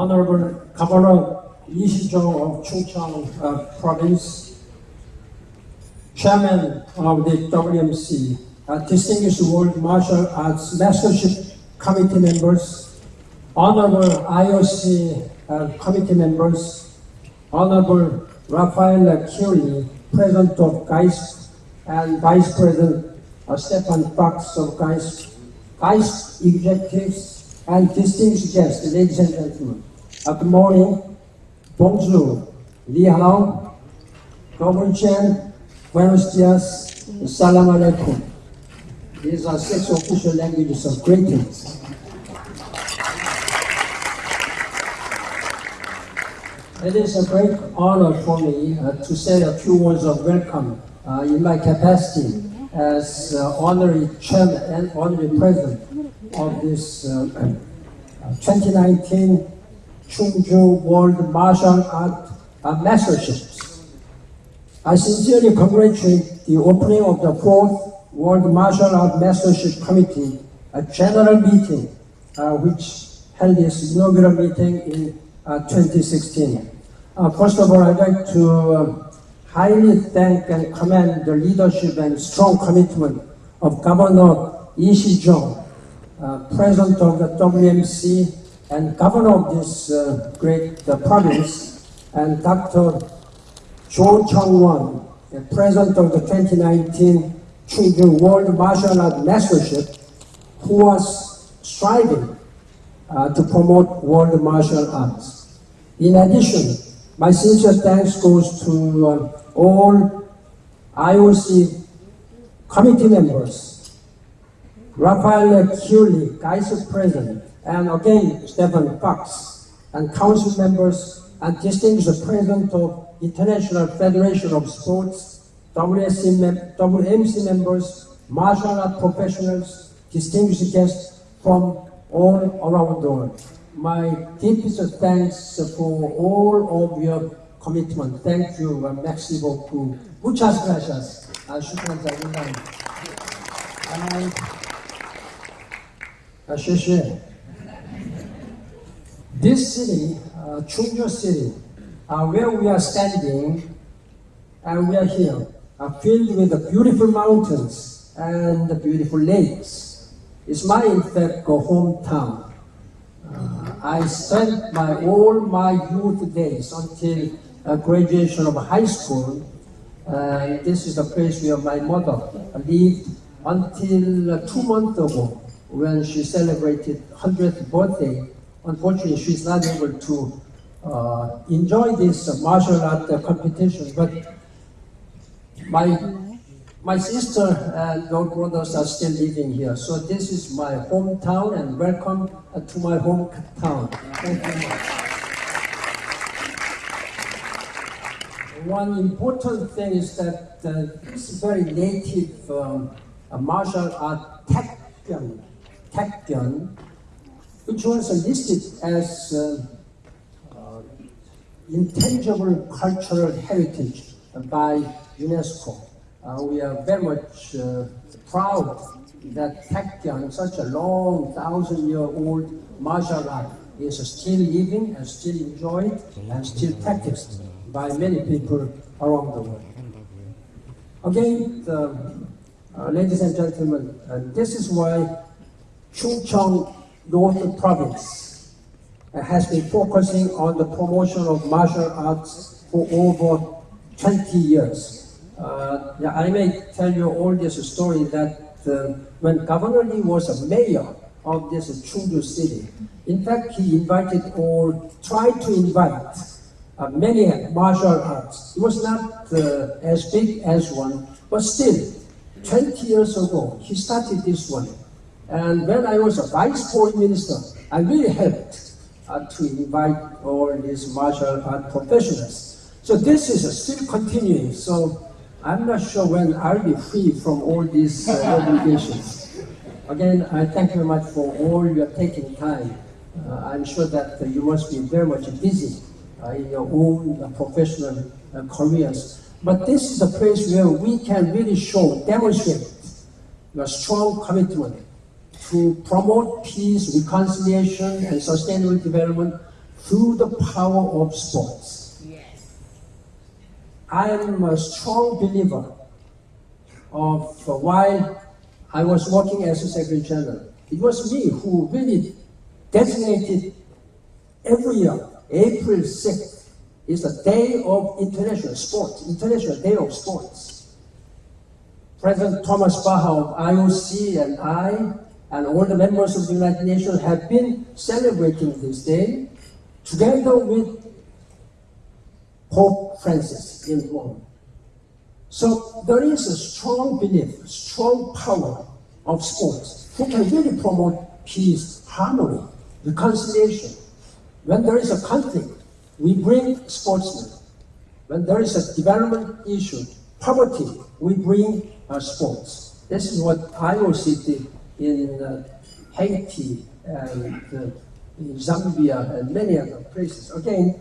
Honorable Governor Lee Shi-jung of Chungcheong uh, Province, Chairman of the WMC, uh, distinguished World Martial Arts Mastership Committee members, Honorable IOC uh, committee members, Honorable Raffaele Chiulli, President of GAISF, and Vice President uh, Stefan Fox of GAISF, GAISF executives, and distinguished guests, ladies and gentlemen. Uh, good morning, bonjour, ni hao, Gobun Chen, buenos dias, salam alaikum. These are six official languages of greetings. It is a great honor for me uh, to say a few words of welcome uh, in my capacity as uh, honorary chairman and honorary president of this uh, 2019 Chungju World Martial Art Masterships. I sincerely congratulate the opening of the fourth World Martial Art Mastership Committee, a general meeting uh, which held its inaugural meeting in uh, 2016. Uh, first of all, I'd like to uh, highly thank and commend the leadership and strong commitment of Governor Yi Shi-jung, uh, President of the WMC and Governor of this uh, great uh, province, and Dr. Jo Chung-won, the President of the 2019 Chungju World Martial Art Mastership, who was striving uh, to promote world martial arts. In addition, my sincere thanks goes to uh, all IOC committee members, Raffaele Chiulli, Vice President, and again Stephen Fox, and council members and distinguished President of International Federation of Sports, WMC members, martial art professionals, distinguished guests from all around the world. My deepest thanks for all of your commitment. Thank you, uh, merci beaucoup. Muchas gracias. Uh. This city, uh, Chungju City, uh, where we are standing, and we are here, are filled with the beautiful mountains and the beautiful lakes. It's my, in fact, uh, hometown. Uh, I spent my all my youth days until uh, graduation of high school. And this is the place where my mother lived until uh, two months ago when she celebrated 100th birthday. Unfortunately, she's not able to uh, enjoy this martial art uh, competition, but my my sister and your brothers are still living here, so this is my hometown, and welcome uh, to my hometown. Thank you much. One important thing is that uh, this is very native um, martial art Taekyon, which was listed as uh, uh, intangible cultural heritage by UNESCO. Uh, we are very much uh, proud that Taekyon, such a long, thousand-year-old martial art, is still living and still enjoyed and still practiced by many people around the world. Again, the, uh, ladies and gentlemen, uh, this is why Chungcheong North Province has been focusing on the promotion of martial arts for over 20 years. Uh, yeah, I may tell you all this story that uh, when Governor Lee was a mayor of this Chungju city, in fact, he invited or tried to invite uh, many martial arts. It was not uh, as big as one, but still, 20 years ago, he started this one. And when I was a vice foreign minister, I really helped uh, to invite all these martial art professionals. So this is uh, still continuing. So I'm not sure when I'll be free from all these uh, obligations. Again, I thank you very much for all your taking time. Uh, I'm sure that you must be very much busy uh, in your own uh, professional careers. But this is a place where we can really show, demonstrate your strong commitment to promote peace, reconciliation, and sustainable development through the power of sports. Yes. I am a strong believer of uh, while I was working as a Secretary General, it was me who really designated every year, April 6th, is the day of international sports, International Day of Sports. President Thomas Bach of IOC and I and all the members of the United Nations have been celebrating this day together with Pope Francis in Rome. So there is a strong belief, strong power of sports who can really promote peace, harmony, reconciliation. When there is a conflict, we bring sportsmen. When there is a development issue, poverty, we bring uh, sports. This is what IOC did in uh, Haiti and uh, in Zambia and many other places. Again,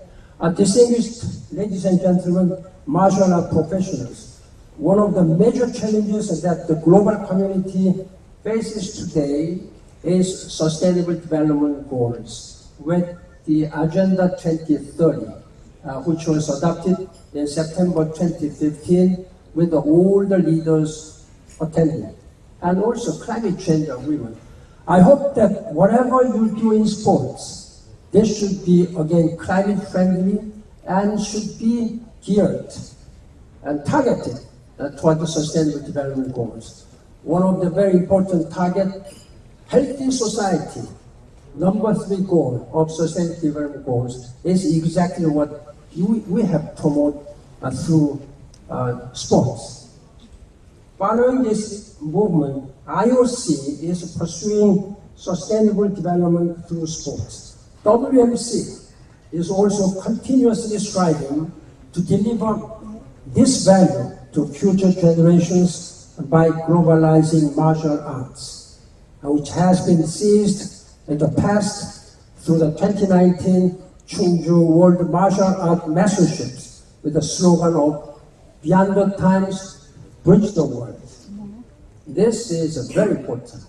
distinguished ladies and gentlemen, martial art professionals, one of the major challenges that the global community faces today is sustainable development goals with the Agenda 2030, uh, which was adopted in September 2015 with all the leaders attending, and also climate change agreement. I hope that whatever you do in sports, this should be again climate friendly and should be geared and targeted toward the sustainable development goals. One of the very important target, healthy society, number three goal of sustainable development goals is exactly what you, we have promoted uh, through uh, sports. Following this movement, IOC is pursuing sustainable development through sports. WMC is also continuously striving to deliver this value to future generations by globalizing martial arts, which has been seized in the past through the 2019 Chungju World Martial Arts Masterships with the slogan of Beyond the Times, Bridge the World. This is a very important.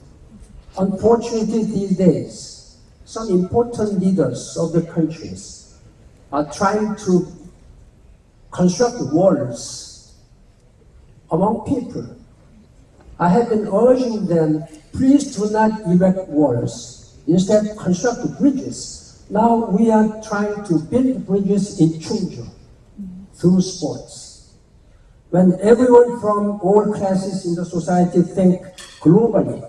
Unfortunately, these days, some important leaders of the countries are trying to construct walls among people. I have been urging them, please do not erect walls. Instead, construct bridges. Now we are trying to build bridges in Chungju through sports. When everyone from all classes in the society think globally,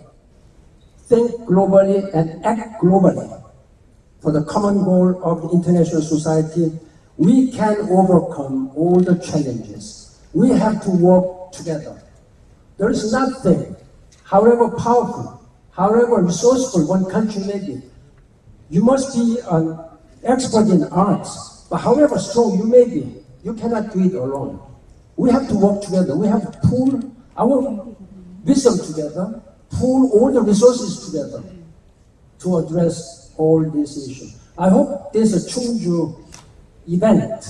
think globally and act globally for the common goal of the international society, we can overcome all the challenges. We have to work together. There is nothing, however powerful, however resourceful one country may be. You must be an expert in arts, but however strong you may be, you cannot do it alone. We have to work together. We have to pool our wisdom together, pool all the resources together to address all these issues. I hope this Chungju event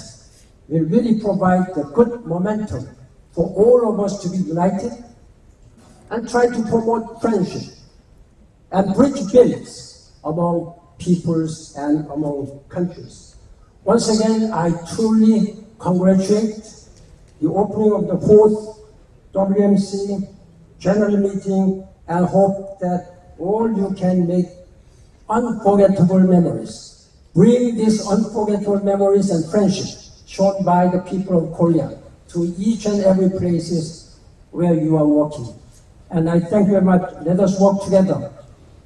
will really provide a good momentum for all of us to be united and try to promote friendship and bridge builds among peoples and among countries. Once again, I truly congratulate the opening of the fourth WMC general meeting and hope that all you can make unforgettable memories. Bring these unforgettable memories and friendship shown by the people of Korea to each and every places where you are working. And I thank you very much. Let us work together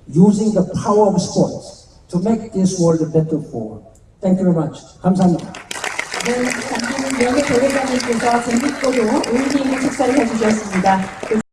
using the power of sports to make this world a better world. Thank you very much. 감사합니다. 명예 대회장님께서 재밌고도 의미 있는 축사를 해주셨습니다.